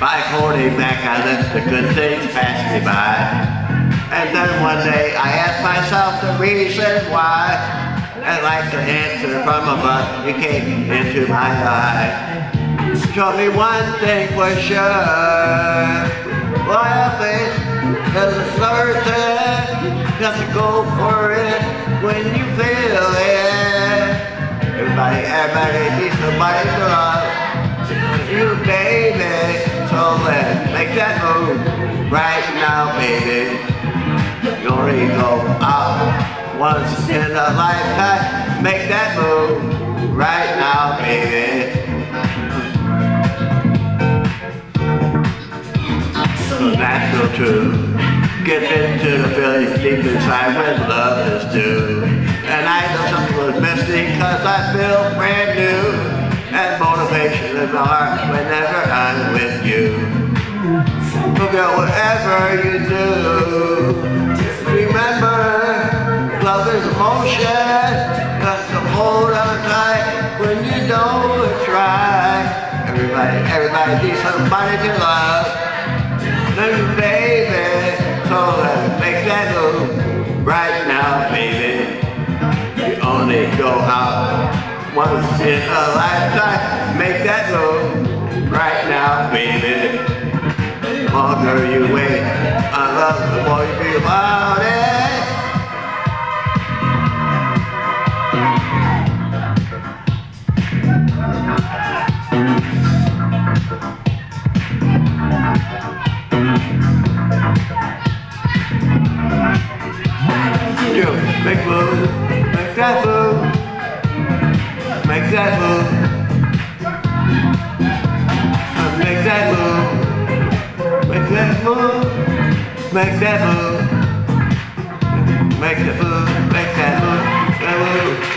by holding back, I let the good things pass me by. And then one day, I asked myself the reason why. And like the answer from above, it came into my eye. Show me one thing for sure. Loyalty is a certain. Just go for it when you feel it. Everybody, everybody needs somebody to love. You, baby. Make that move right now, baby. You only go out once in a lifetime. Make that move right now, baby. So natural to get into the feelings deep inside when love is due. And I know something was missing cause I feel brand new. And motivation in my heart whenever I'm with Forget whatever you do. Remember, love is emotion. Got to hold on tight when you don't try. Everybody, everybody needs somebody to love. Then baby, so let's make that move right now, baby. You only go out once in a lifetime. The you wait, I love the more you feel about it. You make move, make that move, make that move, Make that move. Make that move. Make that move. That move.